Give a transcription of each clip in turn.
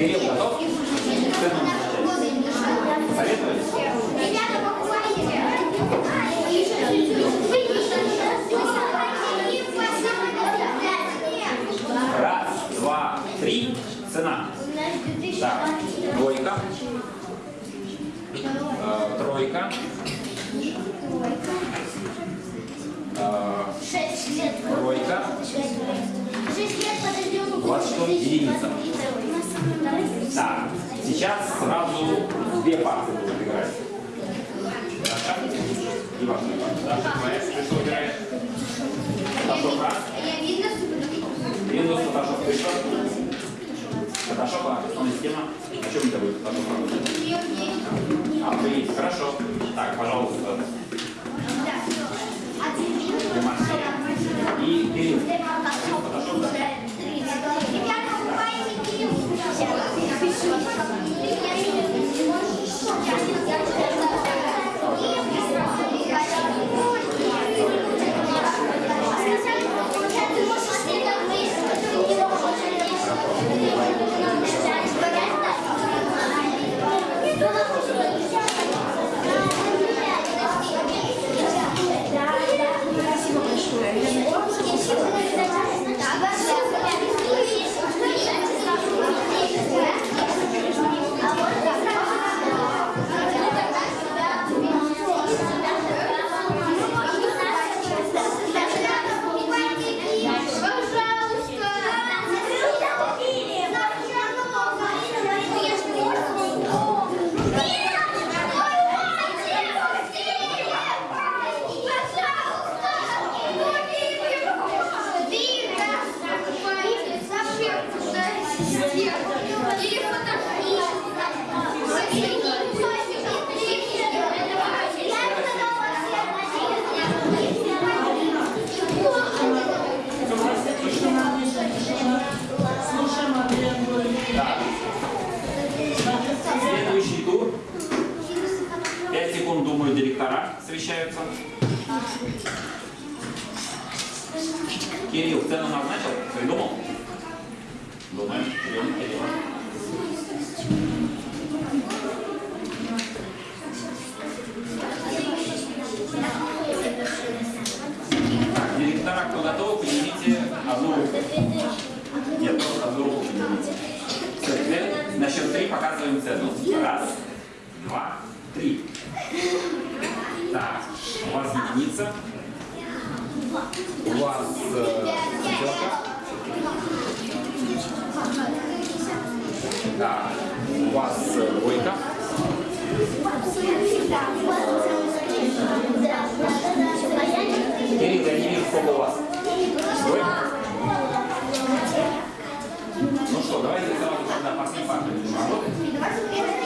Раз, два, три. Цена. Так, двойка. Э, тройка. Э, тройка. Шесть лет подождем. У вас что, единица? Так, сейчас сразу две партии будут играть. Даша и ваша партия. Даша, твоя, ты что играешь? Фотошоп раз. Я видно, Windows, Photoshop, ты что? Photoshop, а, основная система. О чем это будет? Photoshop. А, вы есть. Хорошо. Так, пожалуйста, Демаршия. И Кирилл. 必死に。Совещаются. Кирилл, цену назначил? Придумал? Директора, кто готов, поднимите одну руку. Нет, просто одну руку поднимите. Все, теперь на счет три показываем цену. Раз, два, три. Так, у вас единица. У вас э, Так, у вас двойка. Я не вижу, сколько у вас. Двойка? Ну что, давайте сразу тогда по будем работать.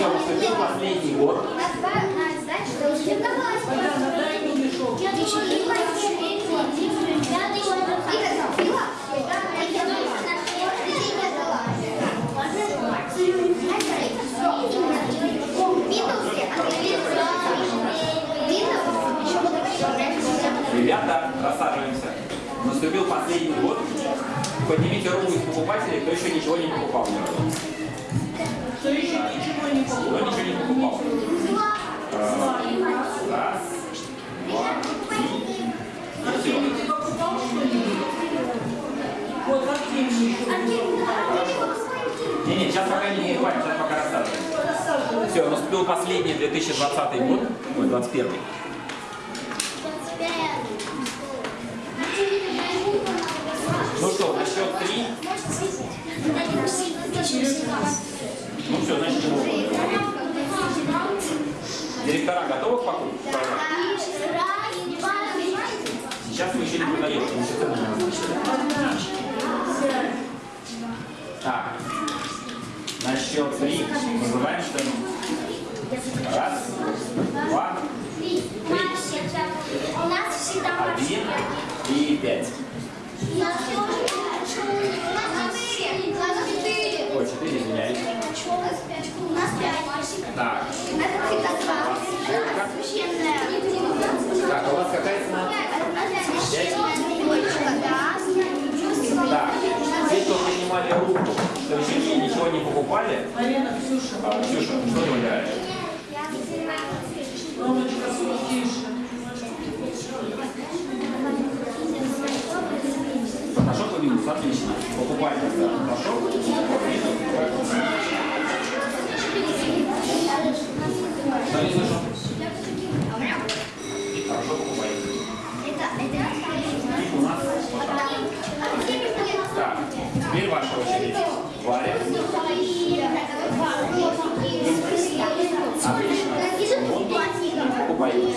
Наступил последний год. Ребята, рассаживаемся. Наступил последний год. Поднимите руку из покупателей, кто еще ничего не покупал. Кто еще ничего не Кто покупал? ничего не покупал. Раз, два, Артемий, ты покупал что-нибудь? Вот Артемий еще Не, не, сейчас пока не покупаем, сейчас пока рассаживается. Все, наступил последний 2020 год, ой, 21 Ну что, на счет три. Ну все, значит, мы уходим. Директора готовы к покупке? Сейчас мы еще не продаем, что. Так, на счет три называем цену. Раз, два, У нас всегда один и пять. Так, так, а у вас какая цена? Так, те, кто поднимали руку, еще ни- ничего не покупали, Марина, Ксюша, а, Ксюша, что ты выбираешь? Ромочка, тише. Фотошоп и минус, отлично. Покупать тогда фотошоп, минус. Что не слышу? Хорошо, покупайте. И у нас вот так. Так, теперь ваша очередь. Варя. Отлично. Покупайте.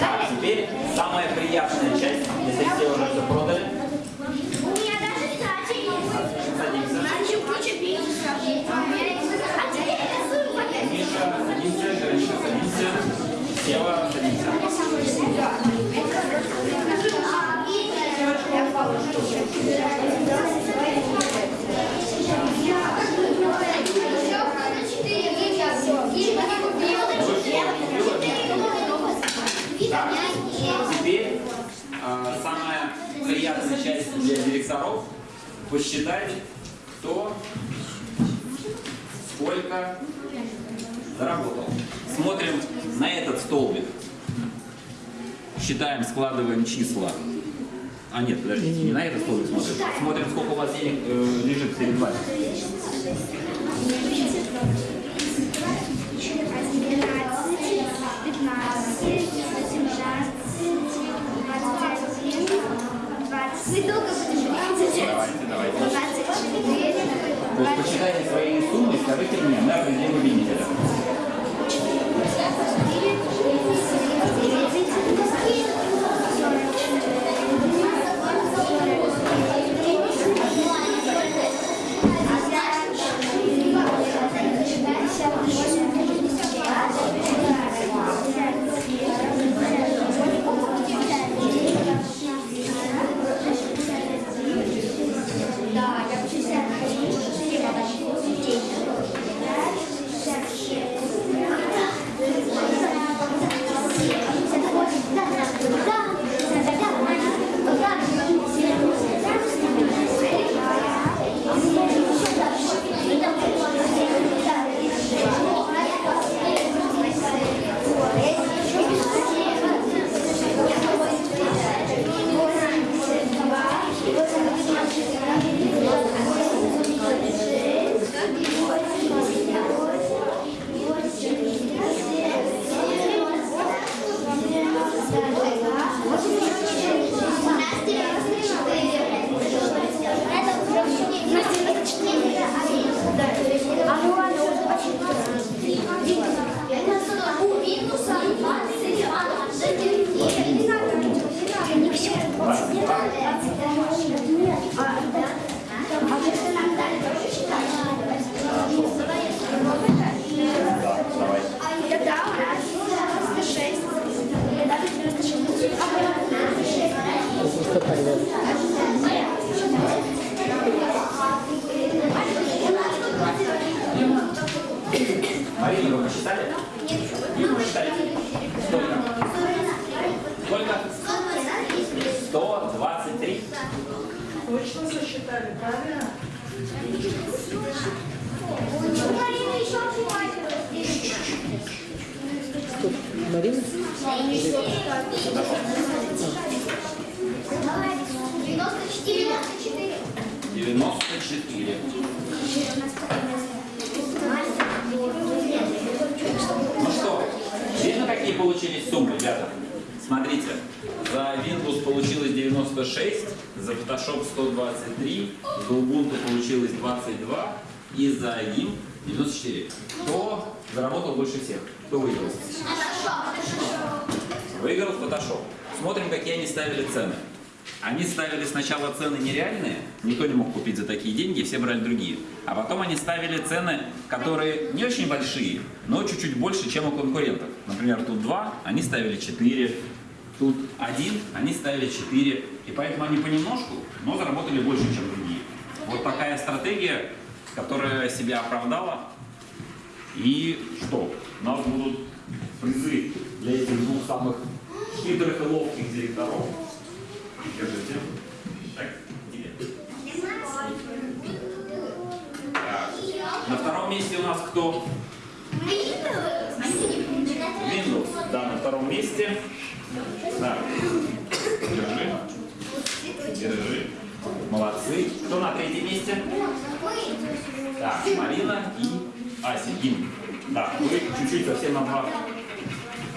Так, теперь самая приятная часть, если все уже все продали. У меня даже стача есть. А. Миша, садимся, Гришка, садимся. Сева, садимся. Так, теперь э, самая приятная часть для директоров посчитать, кто сколько заработал. Смотрим на этот столбик. Считаем, складываем числа. А нет, подождите, не на этот столбик смотрим. Смотрим, сколько у вас денег э, лежит перед вами. Вы долго будете Давайте, давайте. 24, То есть посчитайте свои суммы скажите мне, где вы видите 94. 94. Ну что, видно, какие получились суммы, ребята? Смотрите, за Windows получилось 96, за Photoshop 123, за Ubuntu получилось 22 и за AIM 94. Кто заработал больше всех? Кто выиграл? Выиграл Photoshop. Смотрим, какие они ставили цены. Они ставили сначала цены нереальные, никто не мог купить за такие деньги, все брали другие. А потом они ставили цены, которые не очень большие, но чуть-чуть больше, чем у конкурентов. Например, тут 2, они ставили 4, тут 1, они ставили 4. И поэтому они понемножку, но заработали больше, чем другие. Вот такая стратегия, которая себя оправдала. И что? У нас будут призы для этих двух самых хитрых и ловких директоров. Держите. Так. Так. На втором месте у нас кто? Windows. Да, на втором месте. Так. Держи. Держи. Молодцы. Кто на третьем месте? Так, Марина и Ася. Да, вы чуть-чуть совсем на два